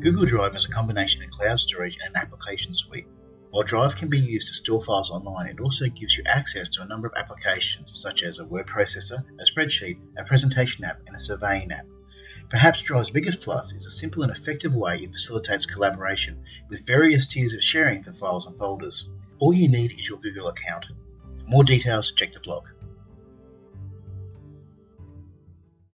Google Drive is a combination of cloud storage and an application suite. While Drive can be used to store files online, it also gives you access to a number of applications such as a word processor, a spreadsheet, a presentation app, and a surveying app. Perhaps Drive's biggest plus is a simple and effective way it facilitates collaboration with various tiers of sharing for files and folders. All you need is your Google account. For more details, check the blog.